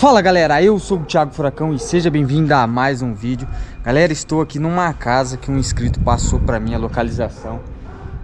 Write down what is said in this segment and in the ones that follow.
Fala galera, eu sou o Thiago Furacão e seja bem-vindo a mais um vídeo. Galera, estou aqui numa casa que um inscrito passou para mim a localização.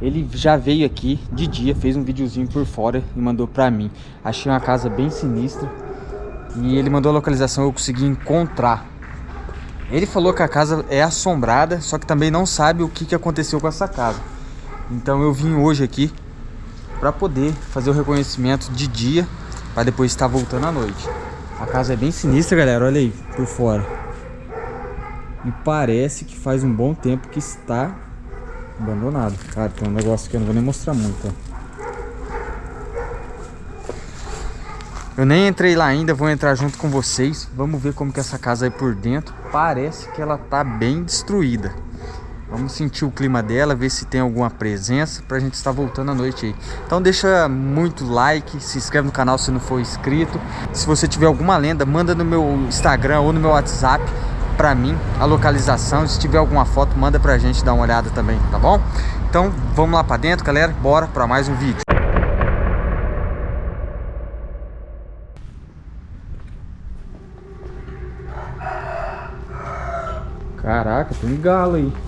Ele já veio aqui de dia, fez um videozinho por fora e mandou para mim. Achei uma casa bem sinistra E ele mandou a localização, eu consegui encontrar. Ele falou que a casa é assombrada, só que também não sabe o que, que aconteceu com essa casa. Então eu vim hoje aqui para poder fazer o reconhecimento de dia para depois estar voltando à noite a casa é bem sinistra, galera. Olha aí, por fora. E parece que faz um bom tempo que está abandonado. Cara, tem um negócio que eu não vou nem mostrar muito. Eu nem entrei lá ainda, vou entrar junto com vocês. Vamos ver como que essa casa é por dentro. Parece que ela tá bem destruída. Vamos sentir o clima dela, ver se tem alguma presença pra gente estar voltando à noite aí. Então deixa muito like, se inscreve no canal se não for inscrito. Se você tiver alguma lenda, manda no meu Instagram ou no meu WhatsApp pra mim a localização. Se tiver alguma foto, manda pra gente dar uma olhada também, tá bom? Então vamos lá pra dentro, galera. Bora pra mais um vídeo. Caraca, tem um galo aí.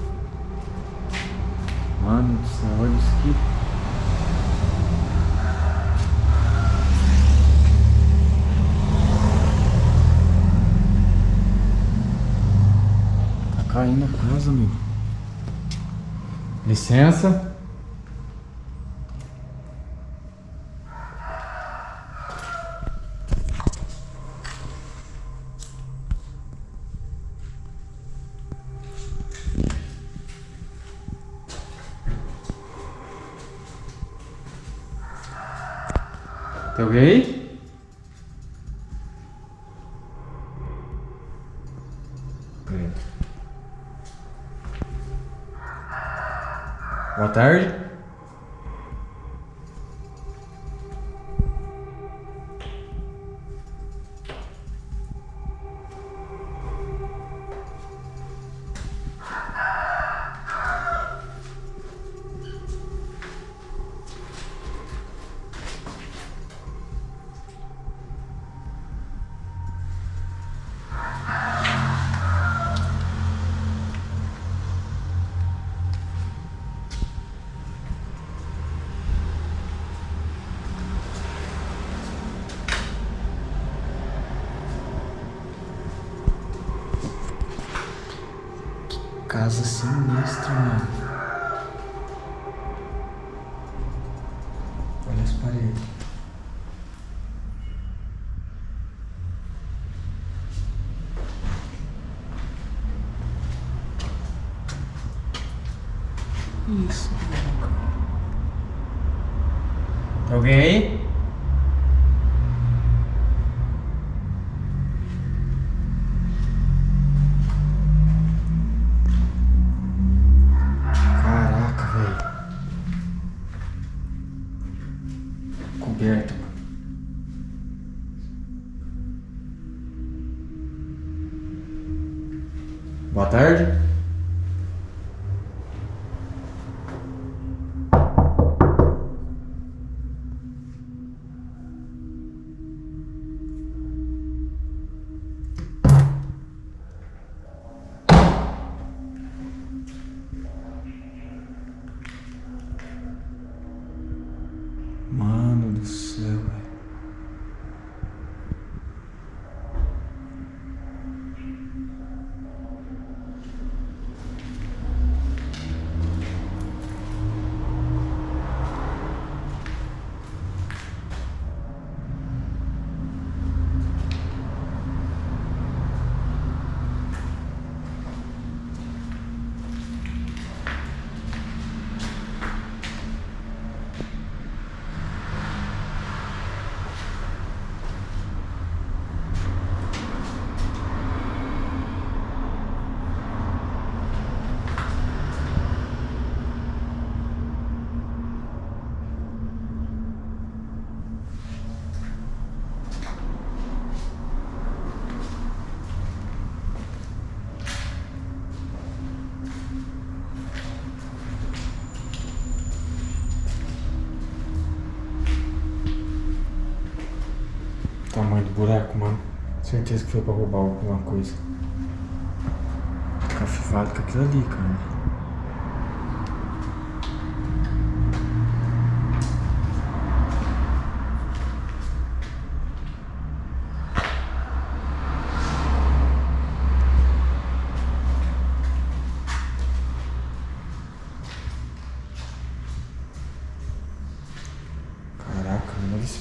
Mano do céu, olha isso aqui. Tá caindo a casa, amigo. Licença. Tem alguém? Boa tarde. Casa sinistra, mano. Olha as paredes. Isso. Alguém aí? Boa tarde. Tamanho do buraco, mano. Certeza que foi pra roubar alguma coisa. Cafivado com aquilo ali, cara.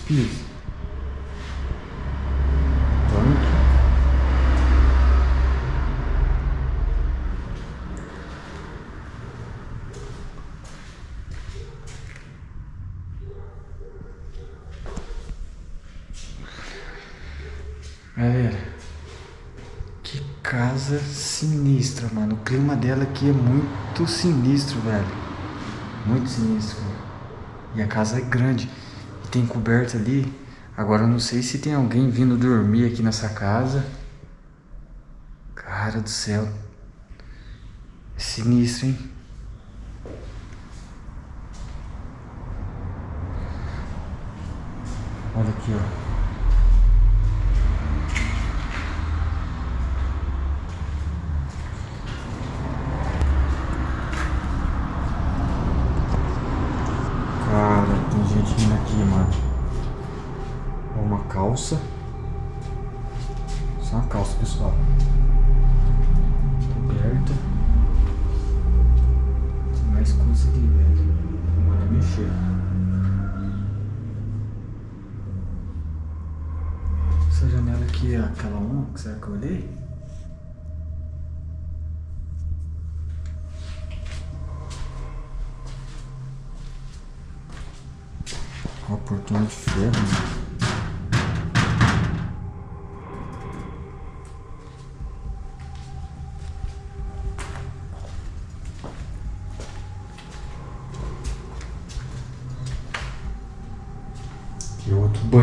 piso. Tanque. Galera, que casa sinistra, mano. O clima dela aqui é muito sinistro, velho. Muito sinistro. E a casa é grande tem coberta ali. Agora eu não sei se tem alguém vindo dormir aqui nessa casa. Cara do céu. É sinistro, hein? Olha aqui, ó. aqui, mano. Calça. Só uma calça, pessoal. Coberta. Tem mais coisa aqui, velho. Manda mexer. Essa janela aqui é aquela uma que será que eu olhei? Portão de ferro. Aqui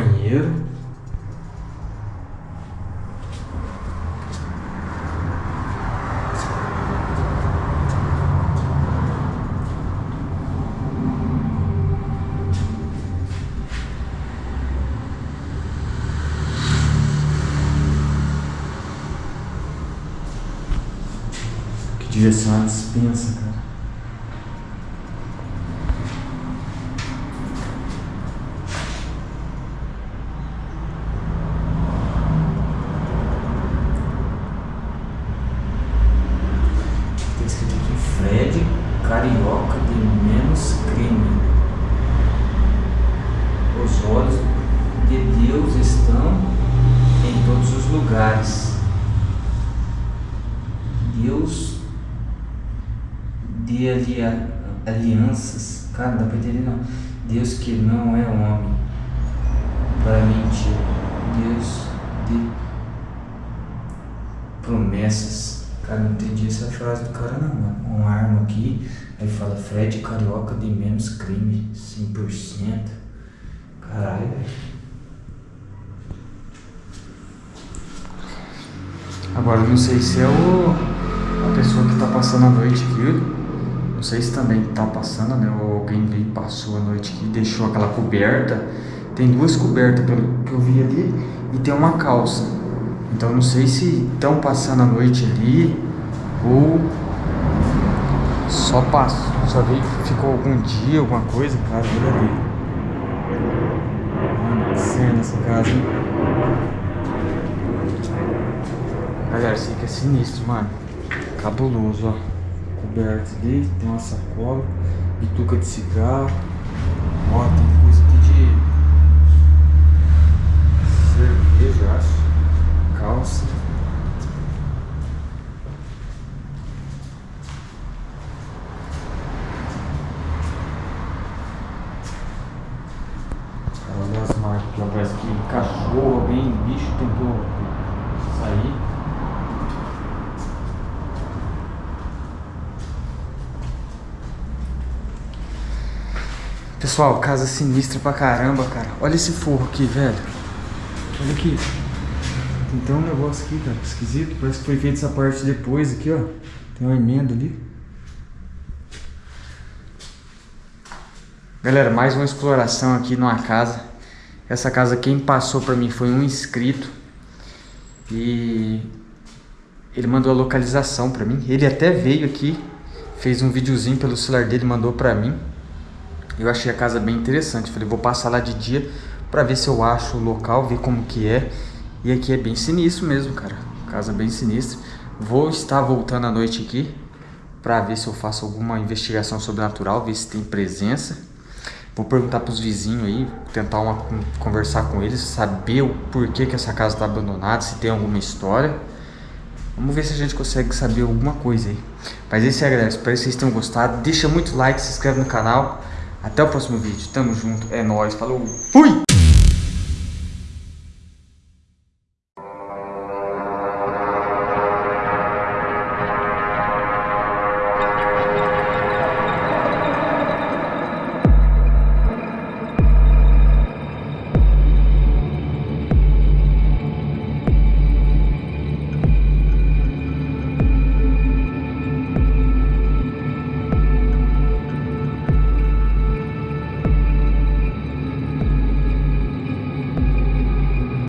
banheiro. Devia ser uma dispensa, cara. Tem escrito aqui Fred Carioca de menos crime. Os olhos de Deus estão em todos os lugares. Deus de alia, alianças. Cara, não dá pra entender não. Deus que não é homem para mentir. Deus de promessas. Cara, não entendi essa frase do cara não, mano. Uma arma aqui, aí fala Fred Carioca de menos crime, 100%. Caralho, velho. Agora não sei se é o a pessoa que tá passando a noite aqui. Não sei se também tá passando, né? Ou alguém veio passou a noite aqui deixou aquela coberta. Tem duas cobertas pelo que eu vi ali e tem uma calça. Então não sei se estão passando a noite ali ou só passou, só veio, ficou algum dia, alguma coisa, cara, ali. Mano, que cena essa casa? Galera, isso aqui é sinistro, mano. Cabuloso, ó coberto ali, tem uma sacola, bituca de cigarro, ó, tem coisa aqui de cerveja, acho, calça. Que parece que cachorro, alguém, bicho tentou sair. Pessoal, casa sinistra pra caramba, cara. Olha esse forro aqui, velho. Olha aqui. Tem até um negócio aqui, cara, esquisito. Parece que foi feito essa parte depois aqui, ó. Tem uma emenda ali. Galera, mais uma exploração aqui numa casa. Essa casa quem passou pra mim foi um inscrito. E ele mandou a localização pra mim. Ele até veio aqui, fez um videozinho pelo celular dele, mandou pra mim. Eu achei a casa bem interessante. Falei, vou passar lá de dia pra ver se eu acho o local, ver como que é. E aqui é bem sinistro mesmo, cara. Casa bem sinistra. Vou estar voltando à noite aqui pra ver se eu faço alguma investigação sobrenatural, ver se tem presença. Vou perguntar pros vizinhos aí, tentar uma, conversar com eles, saber o porquê que essa casa tá abandonada, se tem alguma história. Vamos ver se a gente consegue saber alguma coisa aí. Mas é, galera. Espero que vocês tenham gostado. Deixa muito like, se inscreve no canal. Até o próximo vídeo. Tamo junto. É nóis. Falou. Fui!